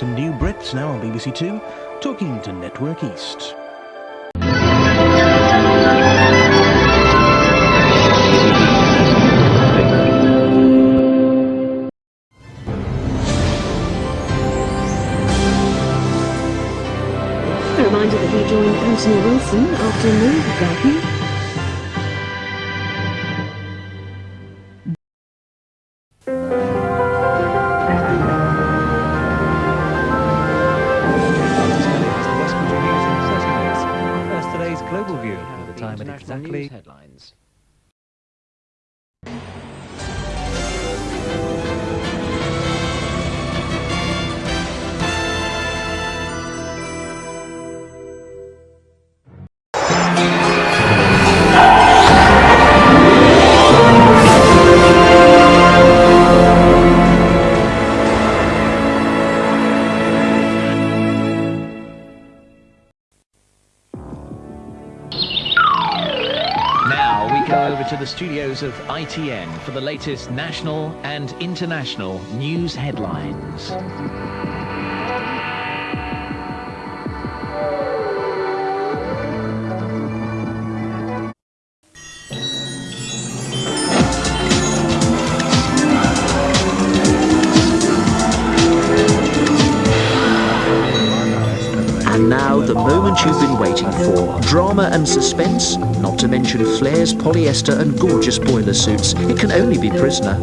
some new Brits now on BBC Two, talking to Network East. A reminder that we joined Anthony Wilson after Move Garden. Time exactly go over to the studios of ITN for the latest national and international news headlines. Now, the moment you've been waiting for. Drama and suspense, not to mention flares, polyester and gorgeous boiler suits. It can only be Prisoner.